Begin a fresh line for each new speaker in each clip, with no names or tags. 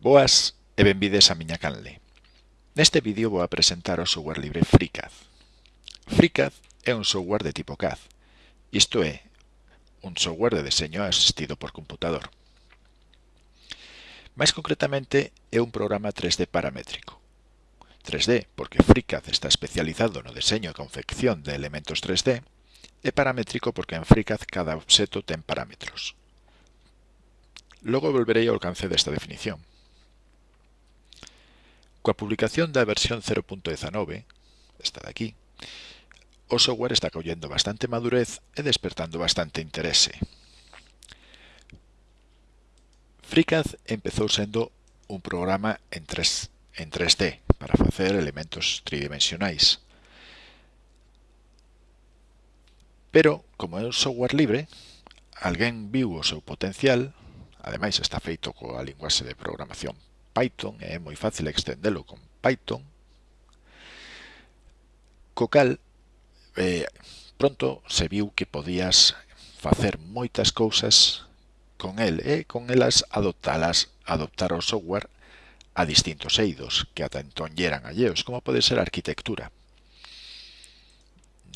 Boas e benvides a miña canle. Neste vídeo vou a presentar o software libre FreeCAD. FreeCAD é un software de tipo CAD, isto é, un software de deseño asistido por computador. Mais concretamente, é un programa 3D paramétrico. 3D porque FreeCAD está especializado no deseño e confección de elementos 3D e paramétrico porque en FreeCAD cada obxeto ten parámetros. Logo volverei ao alcance desta definición. Coa publicación da versión 0.19, esta de aquí, o software está collendo bastante madurez e despertando bastante interese. FreeCAD empezou sendo un programa en, 3, en 3D para facer elementos tridimensionais. Pero, como é un software libre, alguén viu o seu potencial, ademais está feito coa linguaxe de programación Python, eh, e é moi fácil extendelo con Python, co cal eh, pronto se viu que podías facer moitas cousas con eh, el e con elas adoptalas, adoptar o software a distintos eidos que ata entón eran alleos, como pode ser a arquitectura.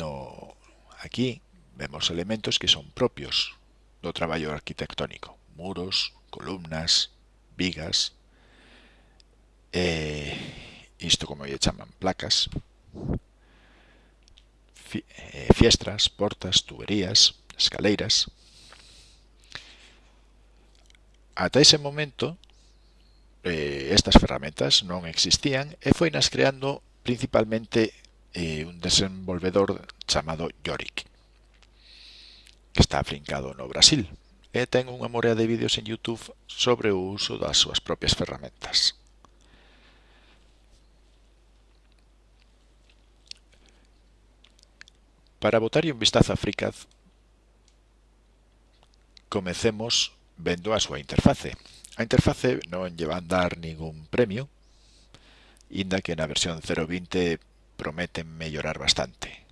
No, aquí vemos elementos que son propios do traballo arquitectónico, muros, columnas, vigas, eh, isto como lle chaman placas fi, eh, fiestras, portas, tuberías escaleiras ata ese momento eh, estas ferramentas non existían e foi nas creando principalmente eh, un desenvolvedor chamado Yorick que está afincado no Brasil e ten unha morea de vídeos en Youtube sobre o uso das súas propias ferramentas. Para botar un vistazo a FreeCAD, comecemos vendo a súa interface. A interface non lle van dar ningún premio, inda que na versión 0.20 prometen mellorar bastante.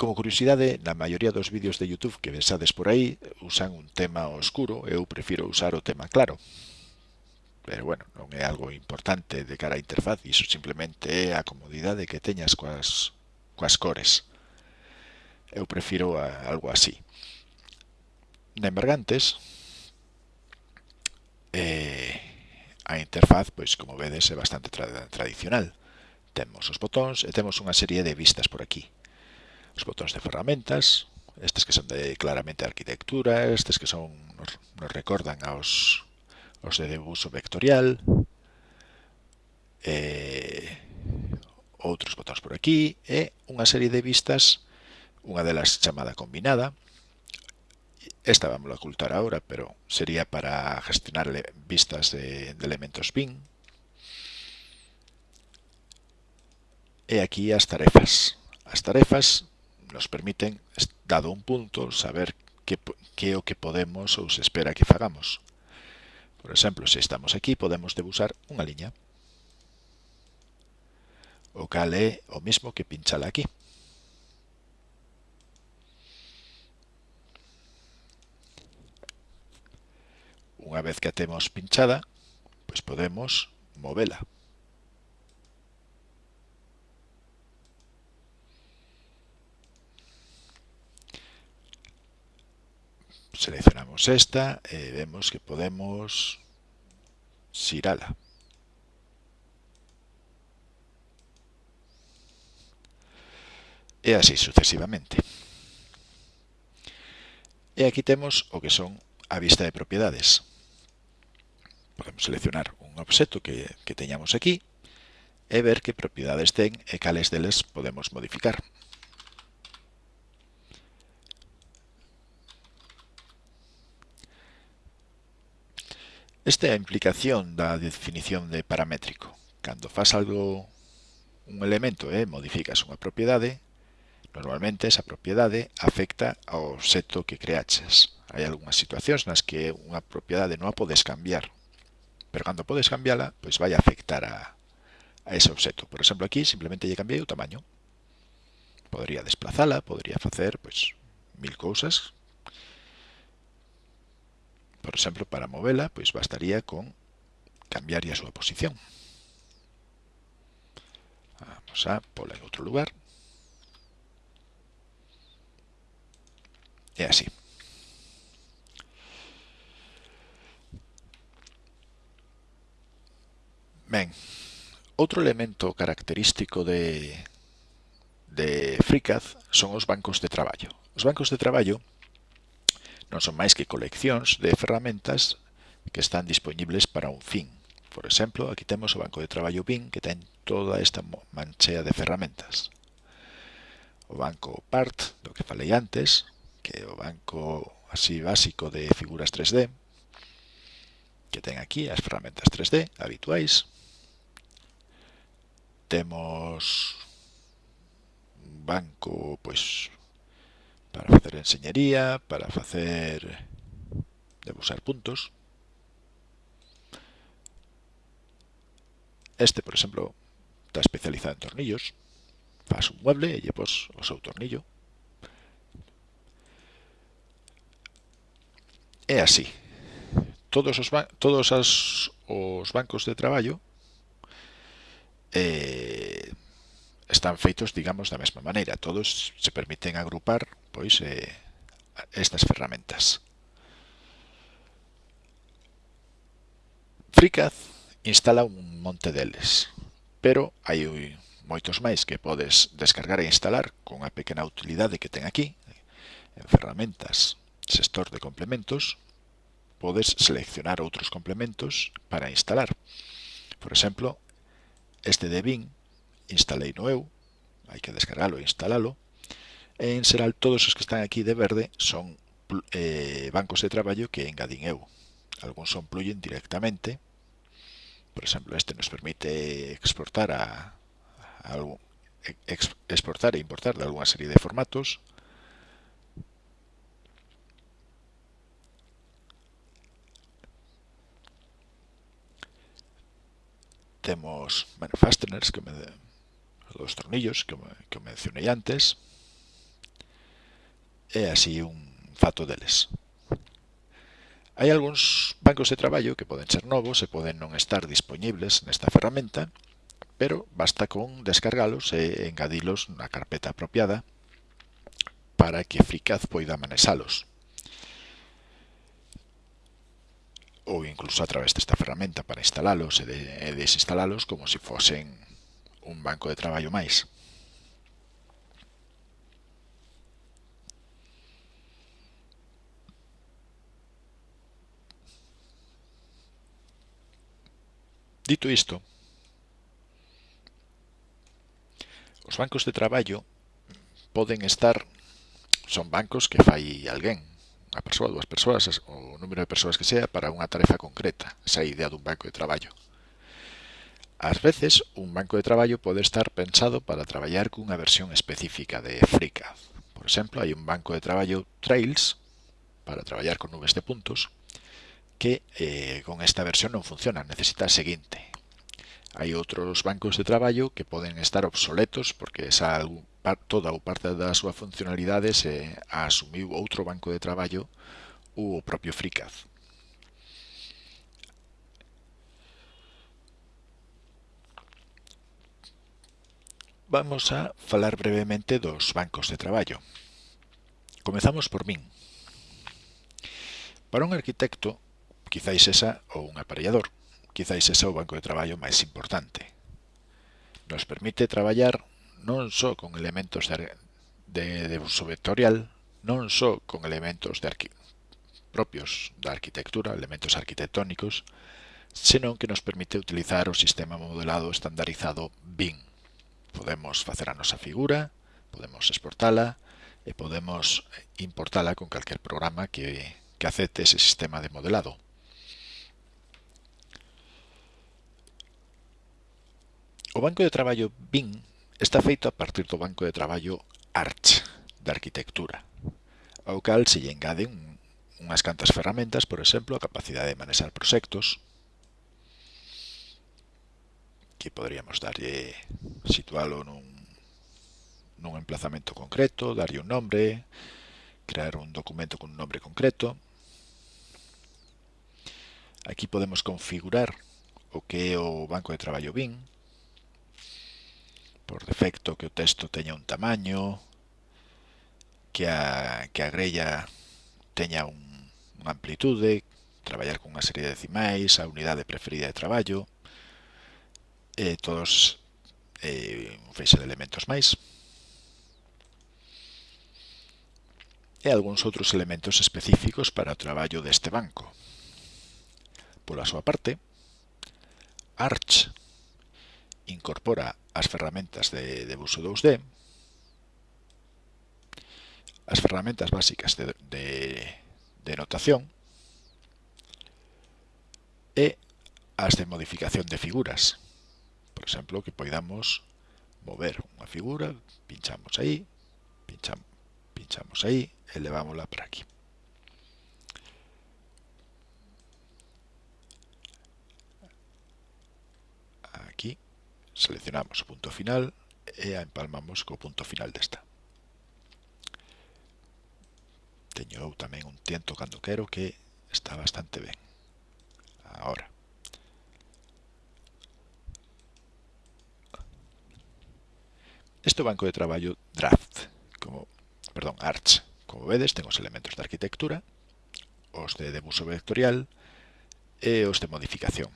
Como curiosidade, na maioría dos vídeos de YouTube que vesades por aí usan un tema oscuro, eu prefiro usar o tema claro. Pero bueno, non é algo importante de cara á interfaz, iso simplemente é a comodidade que teñas coas coas cores. Eu prefiro a, algo así. Na Mergantes, eh, a interfaz, pois como vedes, é bastante tra tradicional. Temos os botóns e temos unha serie de vistas por aquí. Os botóns de ferramentas, estes que son de claramente arquitectura, estes que son nos, nos recordan aos, os de debuso vectorial, eh, outros botóns por aquí e unha serie de vistas, unha delas chamada combinada. Esta vamos a ocultar ahora, pero sería para gestionar vistas de, de elementos BIM. E aquí as tarefas. As tarefas nos permiten, dado un punto, saber que, que é o que podemos ou se espera que fagamos. Por exemplo, se estamos aquí, podemos debusar unha liña o cal é o mismo que pinchala aquí. Unha vez que a temos pinchada, pois podemos movela. Seleccionamos esta e vemos que podemos xirala. e así sucesivamente. E aquí temos o que son a vista de propiedades. Podemos seleccionar un objeto que, que teñamos aquí e ver que propiedades ten e cales deles podemos modificar. Esta é a implicación da definición de paramétrico. Cando faz algo un elemento e eh, modificas unha propiedade, Normalmente esa propiedade afecta ao obxecto que creaches. Hai algunhas situacións nas que unha propiedade non a podes cambiar, pero cando podes cambiala, pois vai afectar a, a ese obxecto. Por exemplo, aquí simplemente lle cambiei o tamaño. Podría desplazala, podría facer pois mil cousas. Por exemplo, para movela, pois bastaría con cambiar a súa posición. Vamos a pola en outro lugar. É así. Ben, outro elemento característico de, de FreeCAD son os bancos de traballo. Os bancos de traballo non son máis que coleccións de ferramentas que están disponibles para un fin. Por exemplo, aquí temos o banco de traballo BIM que ten toda esta manchea de ferramentas. O banco PART, do que falei antes, que é o banco así básico de figuras 3D, que ten aquí as ferramentas 3D habituais. Temos un banco pois para facer enseñería, para facer debuxar puntos. Este, por exemplo, está especializado en tornillos. Fas un mueble e lle pos o seu tornillo é así. Todos os, todos as, os bancos de traballo eh, están feitos, digamos, da mesma maneira. Todos se permiten agrupar pois eh, estas ferramentas. FreeCAD instala un monte deles, pero hai moitos máis que podes descargar e instalar con a pequena utilidade que ten aquí, en ferramentas, sector de complementos, podes seleccionar outros complementos para instalar. Por exemplo, este de BIM instalei no eu, hai que descargalo e instalalo. E en xeral todos os que están aquí de verde son eh, bancos de traballo que engadín eu. Algúns son plugin directamente. Por exemplo, este nos permite exportar a, a algún, exportar e importar de alguna serie de formatos temos bueno, fasteners que me, dos tornillos que, que mencionei antes e así un fato deles. Hai algúns bancos de traballo que poden ser novos e poden non estar dispoñibles nesta ferramenta, pero basta con descargalos e engadilos na carpeta apropiada para que FreeCAD poida manexalos. ou incluso a través desta ferramenta para instalalos e, de, e desinstalalos como se fosen un banco de traballo máis. Dito isto, os bancos de traballo poden estar, son bancos que fai alguén, a persoa, dúas persoas, o número de persoas que sea para unha tarefa concreta, esa idea dun banco de traballo. Ás veces, un banco de traballo pode estar pensado para traballar cunha versión específica de FreeCAD. Por exemplo, hai un banco de traballo Trails para traballar con nubes de puntos que eh, con esta versión non funciona, necesita a seguinte. Hai outros bancos de traballo que poden estar obsoletos porque esa toda ou parte da súa funcionalidade se a asumiu outro banco de traballo, o propio FreeCAD. Vamos a falar brevemente dos bancos de traballo. Comezamos por min. Para un arquitecto, quizáis esa ou un aparellador, quizáis esa o banco de traballo máis importante. Nos permite traballar non só con elementos de, de, de uso vectorial, non só con elementos de arqui, propios da arquitectura, elementos arquitectónicos, senón que nos permite utilizar o sistema modelado estandarizado BIM. Podemos facer a nosa figura, podemos exportala e podemos importala con calquer programa que, que acepte ese sistema de modelado. O banco de traballo BIM Está feito a partir do banco de traballo Arch, de arquitectura, ao cal se lle engaden un, unhas cantas ferramentas, por exemplo, a capacidade de manexar proxectos, que poderíamos darlle, situalo nun, nun emplazamento concreto, darlle un nombre, crear un documento con un nombre concreto. Aquí podemos configurar o que é o banco de traballo BIM, por defecto que o texto teña un tamaño, que a, que a grella teña un, unha amplitude, traballar con unha serie de decimais, a unidade preferida de traballo, e todos eh, un feixe de elementos máis. E algúns outros elementos específicos para o traballo deste banco. Pola súa parte, Arch incorpora as ferramentas de, de uso 2D, as ferramentas básicas de, de, de notación e as de modificación de figuras. Por exemplo, que poidamos mover unha figura, pinchamos aí, pinchamos, pinchamos aí, elevámola para aquí. seleccionamos punto final e a empalmamos co punto final desta. Teño eu tamén un tiento cando quero que está bastante ben. Ahora. Este banco de traballo draft, como, perdón, arch, como vedes, ten os elementos de arquitectura, os de debuso vectorial e os de modificación.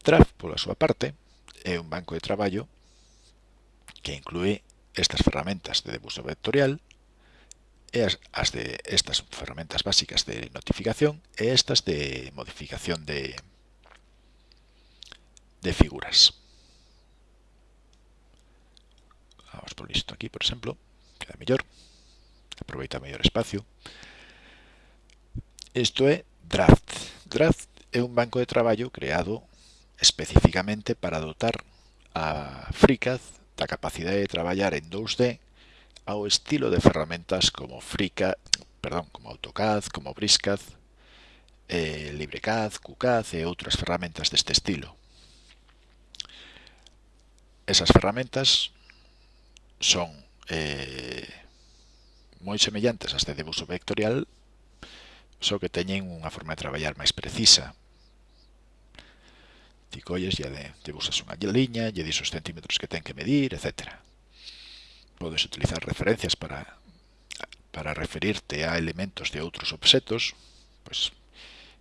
Draft, pola súa parte, é un banco de traballo que inclúe estas ferramentas de debuso vectorial e as, as de estas ferramentas básicas de notificación e estas de modificación de, de figuras. Vamos por isto aquí, por exemplo, queda mellor, aproveita mellor espacio. Isto é Draft. Draft é un banco de traballo creado especificamente para dotar a FreeCAD da capacidade de traballar en 2D ao estilo de ferramentas como FreeCAD, perdón, como AutoCAD, como BrisCAD, eh, LibreCAD, QCAD e outras ferramentas deste estilo. Esas ferramentas son eh, moi semellantes ás de debuso vectorial, só que teñen unha forma de traballar máis precisa, Ti colles e te usas unha liña, lle dis os centímetros que ten que medir, etc. Podes utilizar referencias para, para referirte a elementos de outros obxetos. Pois,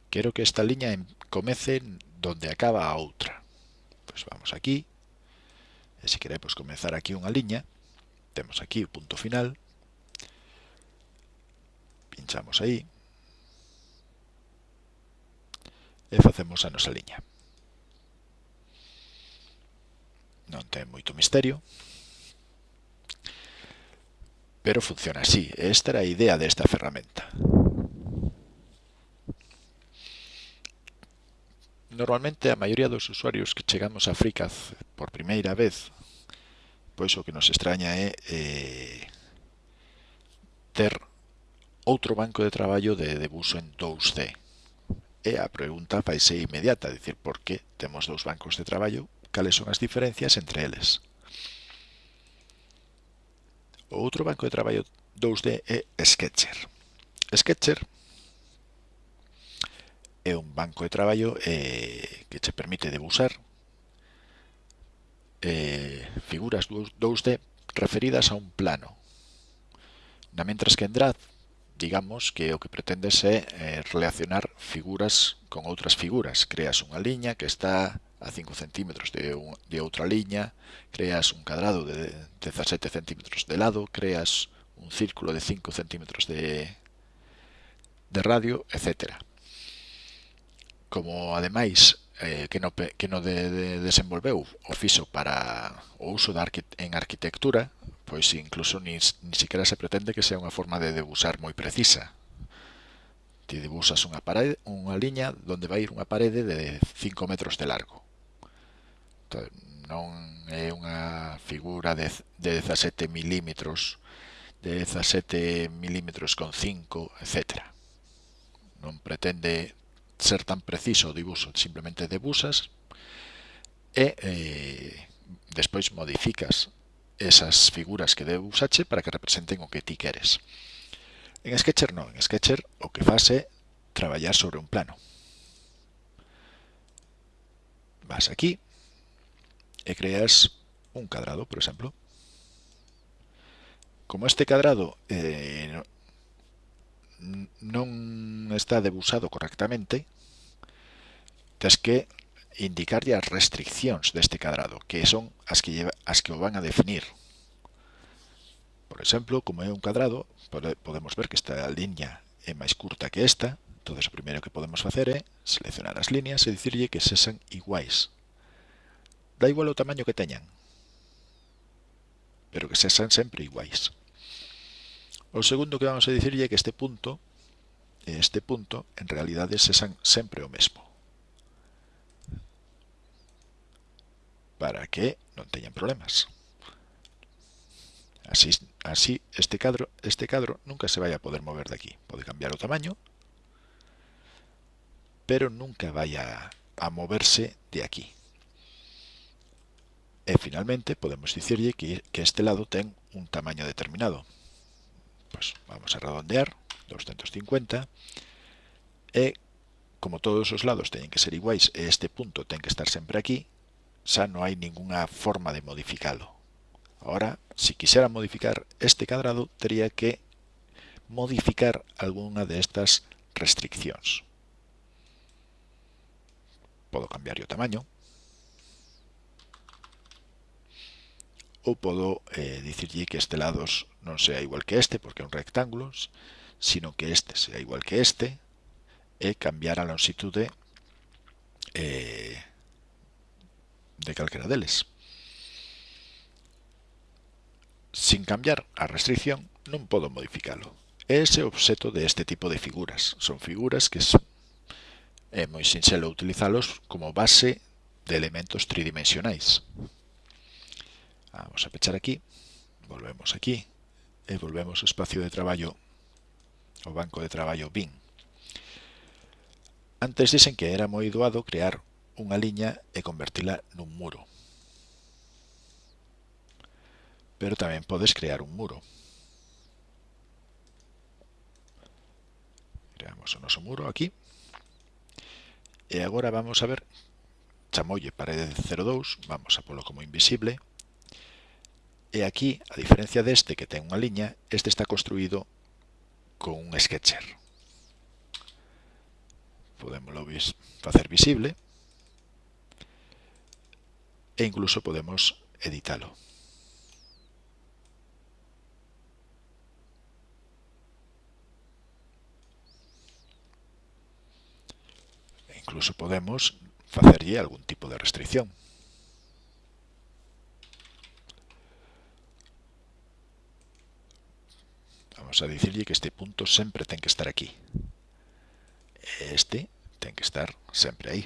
quero que esta liña comece donde acaba a outra. Pois vamos aquí, e se queremos pois, comenzar aquí unha liña, temos aquí o punto final, pinchamos aí, e facemos a nosa liña. non ten moito misterio, pero funciona así. Esta era a idea desta ferramenta. Normalmente a maioría dos usuarios que chegamos a FreeCAD por primeira vez, pois o que nos extraña é eh, ter outro banco de traballo de debuso en 2D. E a pregunta vai ser inmediata, dicir, por que temos dous bancos de traballo cales son as diferencias entre eles. O outro banco de traballo 2D é Sketcher. Sketcher é un banco de traballo eh, que che permite debuxar eh, figuras 2D referidas a un plano. Na mentras que en Draft, digamos que o que pretendes é eh, relacionar figuras con outras figuras. Creas unha liña que está a 5 centímetros de, un, de outra liña, creas un cadrado de 17 centímetros de lado, creas un círculo de 5 centímetros de, de radio, etc. Como ademais eh, que, no, que no de, de desenvolveu o fixo para o uso da arqui, en arquitectura, pois incluso ni, ni siquiera se pretende que sea unha forma de debusar moi precisa. Ti debusas unha, parede, unha liña donde vai ir unha parede de 5 metros de largo non é unha figura de, de 17 milímetros de 17 milímetros con 5, etc. Non pretende ser tan preciso o dibuixo, simplemente debusas e eh, despois modificas esas figuras que debusache para que representen o que ti queres. En Sketcher non, en Sketcher o que faz é traballar sobre un plano. Vas aquí, e creas un cadrado, por exemplo. Como este cadrado eh, non está debusado correctamente, tens que indicarlle as restriccións deste cadrado, que son as que, lleva, as que o van a definir. Por exemplo, como é un cadrado, podemos ver que esta liña é máis curta que esta, entón o primeiro que podemos facer é seleccionar as liñas e dicirlle que sexan iguais, Da igual o tamaño que teñan. Pero que sexan sempre iguais. O segundo que vamos a dicirlle é que este punto, este punto, en realidade sexan sempre o mesmo. Para que non teñan problemas. Así, así este cadro este cadro nunca se vai a poder mover de aquí. Pode cambiar o tamaño, pero nunca vai a, a moverse de aquí. E finalmente podemos dicirlle que, que este lado ten un tamaño determinado. Pues vamos a redondear 250 e como todos os lados teñen que ser iguais e este punto ten que estar sempre aquí, xa non hai ningunha forma de modificalo. Ahora, se si modificar este cadrado, teria que modificar algunha destas restriccións. Podo cambiar o tamaño, ou podo eh, dicirlle que este lado non sea igual que este, porque é un rectángulo, sino que este sea igual que este, e cambiar a longitude eh, de calquera deles. Sin cambiar a restricción, non podo modificalo. Ese é o obxeto de este tipo de figuras. Son figuras que é moi sinxelo utilizalos como base de elementos tridimensionais. Vamos a pechar aquí, volvemos aquí e volvemos ao espacio de traballo, o banco de traballo BIN. Antes dicen que era moi doado crear unha liña e convertila nun muro. Pero tamén podes crear un muro. Creamos o noso muro aquí. E agora vamos a ver, chamolle parede 02, vamos a polo como invisible, E aquí, a diferencia deste que ten unha liña, este está construído con un sketcher. Podemoslo facer visible e incluso podemos editalo. Incluso podemos facerlle algún tipo de restricción. Vamos a dicirlle que este punto sempre ten que estar aquí. Este ten que estar sempre aí.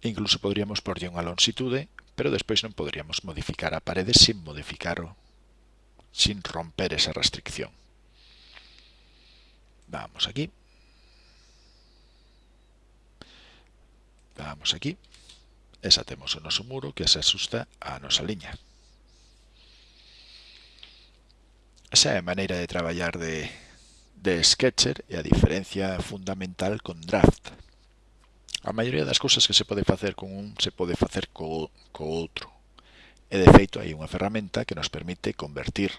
Incluso podríamos porlle unha longitude, pero despois non podríamos modificar a parede sin modificar o, sin romper esa restricción. Vamos aquí. Vamos aquí. Esa temos o noso muro que se asusta a nosa liña. Esa é a maneira de traballar de, de Sketcher e a diferencia fundamental con Draft. A maioría das cousas que se pode facer con un se pode facer co, co outro. E de feito hai unha ferramenta que nos permite convertir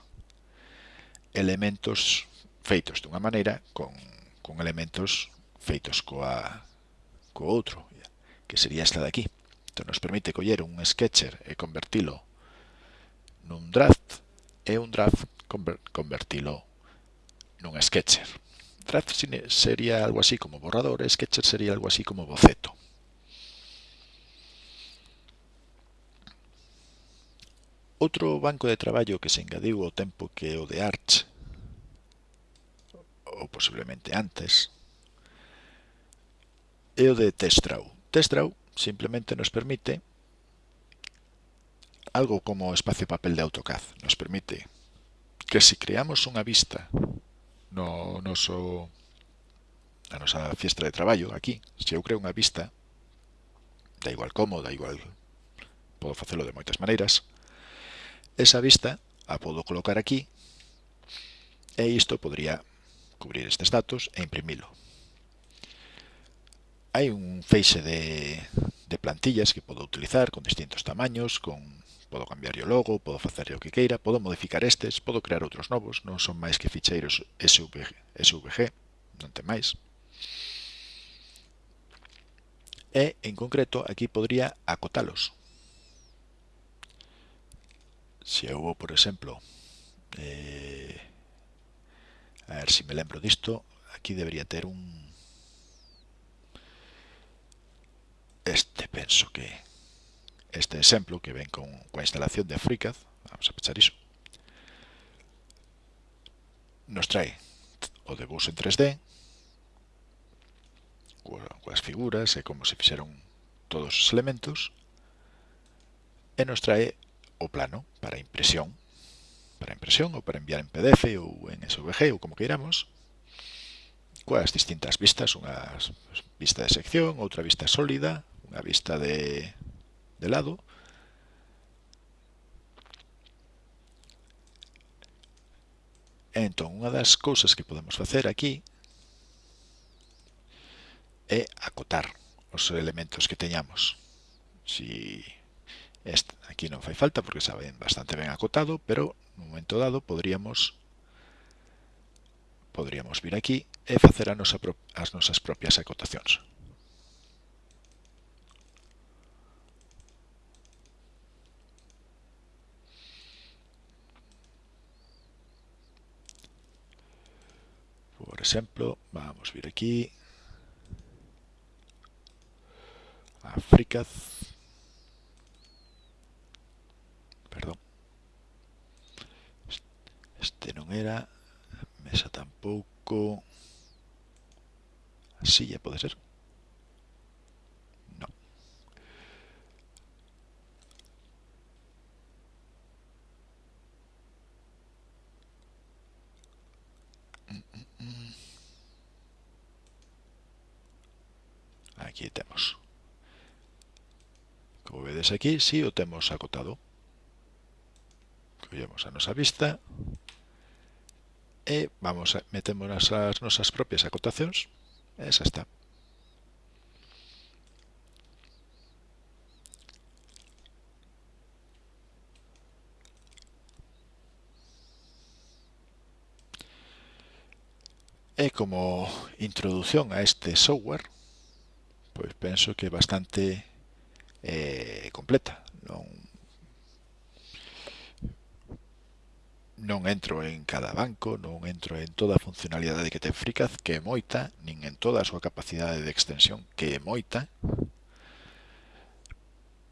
elementos feitos dunha maneira con, con elementos feitos coa, co outro, que sería esta de aquí. Entón, nos permite coller un sketcher e convertilo nun draft e un draft convertilo nun sketcher. Draft sería algo así como borrador, sketcher sería algo así como boceto. Outro banco de traballo que se engadiu ao tempo que o de Arch, ou posiblemente antes, é o de Testraw. Testraw simplemente nos permite algo como espacio papel de AutoCAD. Nos permite que se creamos unha vista no noso na nosa fiestra de traballo aquí, se eu creo unha vista da igual como, da igual podo facelo de moitas maneiras esa vista a podo colocar aquí e isto podría cubrir estes datos e imprimilo. Hai un feixe de, de plantillas que podo utilizar con distintos tamaños, con Podo cambiar o logo, podo facer o que queira, podo modificar estes, podo crear outros novos, non son máis que ficheiros SVG, SVG non ten máis. E, en concreto, aquí podría acotalos. Se eu vou, por exemplo, eh, a ver se me lembro disto, aquí debería ter un... Este penso que este exemplo que ven con, coa instalación de FreeCAD, vamos a pechar iso, nos trae o debuxo en 3D, coas figuras e como se fixeron todos os elementos, e nos trae o plano para impresión, para impresión ou para enviar en PDF ou en SVG ou como queiramos, coas distintas vistas, unha vista de sección, outra vista sólida, unha vista de de lado. Entón, unha das cousas que podemos facer aquí é acotar os elementos que teñamos. Si este, aquí non fai falta porque xa ven bastante ben acotado, pero no momento dado podríamos podríamos vir aquí e facer a nosa, as nosas propias acotacións. por exemplo, vamos vir aquí, África, perdón, este non era, mesa tampouco, silla pode ser, Aquí temos. Como vedes aquí, si sí, o temos acotado. Collemos a nosa vista e vamos a, metemos as nosas propias acotacións e xa está. E como introducción a este software, pois penso que é bastante eh, completa. Non, non entro en cada banco, non entro en toda a funcionalidade que ten Fricaz, que é moita, nin en toda a súa capacidade de extensión, que é moita,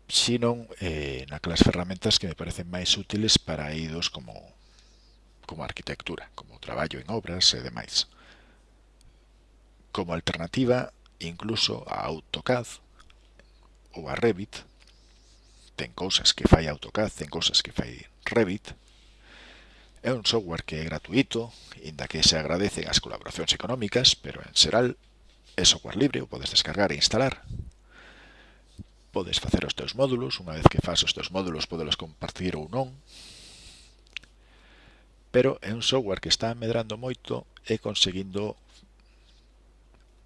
sino eh, naquelas ferramentas que me parecen máis útiles para idos como, como arquitectura, como traballo en obras e demais. Como alternativa, incluso a AutoCAD ou a Revit. Ten cousas que fai AutoCAD, ten cousas que fai Revit. É un software que é gratuito, inda que se agradecen as colaboracións económicas, pero en xeral é software libre, o podes descargar e instalar. Podes facer os teus módulos, unha vez que fas os teus módulos podelos compartir ou non. Pero é un software que está medrando moito e conseguindo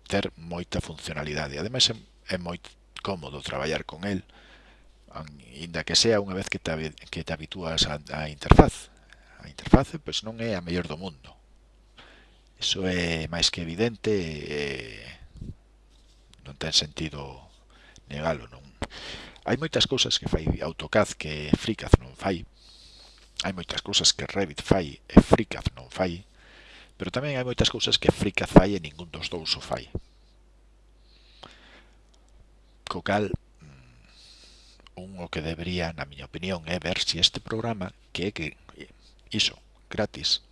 ter moita funcionalidade. Ademais é é moi cómodo traballar con el, inda que sea unha vez que te, que te habitúas a, a interfaz. A interface pois non é a mellor do mundo. Iso é máis que evidente e non ten sentido negalo. Non. Hai moitas cousas que fai AutoCAD que FreeCAD non fai. Hai moitas cousas que Revit fai e FreeCAD non fai. Pero tamén hai moitas cousas que Frica fai e ningún dos dous o fai. Co cal, mm, un o que debería, na miña opinión, é ver se si este programa, que é que iso, gratis,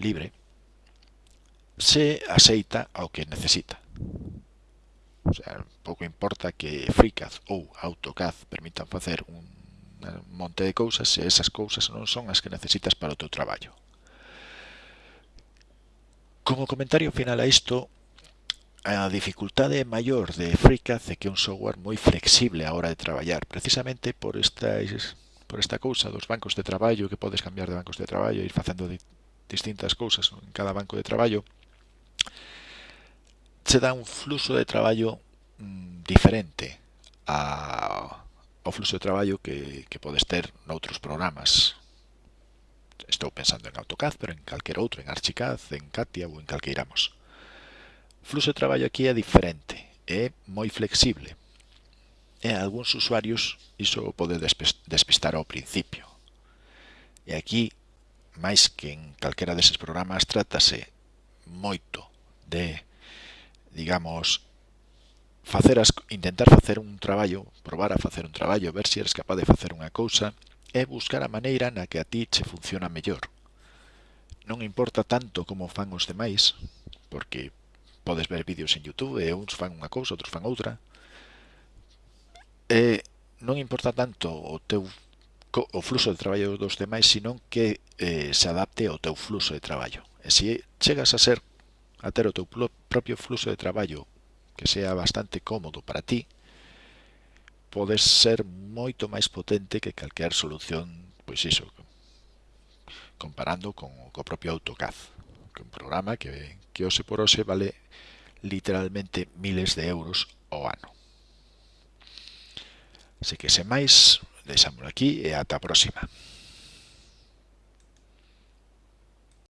libre, se aceita ao que necesita. O sea, pouco importa que FreeCAD ou AutoCAD permitan facer un monte de cousas se esas cousas non son as que necesitas para o teu traballo. Como comentario final a isto, a dificultade maior de FreeCAD é que é un software moi flexible a hora de traballar, precisamente por esta, por esta cousa dos bancos de traballo, que podes cambiar de bancos de traballo, e ir facendo distintas cousas en cada banco de traballo, che dá un fluxo de traballo mm, diferente a, ao fluxo de traballo que, que podes ter noutros programas. Estou pensando en AutoCAD, pero en calquer outro, en Archicad, en Katia ou en calqueiramos. Fluxo de traballo aquí é diferente, é moi flexible. E a algúns usuarios iso pode despistar ao principio. E aquí, máis que en calquera deses programas, trátase moito de, digamos, facer as, intentar facer un traballo, probar a facer un traballo, ver se eres capaz de facer unha cousa, é buscar a maneira na que a ti che funciona mellor. Non importa tanto como fan os demais, porque podes ver vídeos en Youtube e uns fan unha cousa, outros fan outra. E non importa tanto o teu o fluxo de traballo dos demais, sino que eh, se adapte ao teu fluxo de traballo. E se chegas a ser a ter o teu propio fluxo de traballo que sea bastante cómodo para ti, podes ser moito máis potente que calquer solución, pois iso, comparando con o propio AutoCAD, que un programa que, que hoxe por hoxe vale literalmente miles de euros ao ano. Así que se máis, deixámoslo aquí e ata a próxima.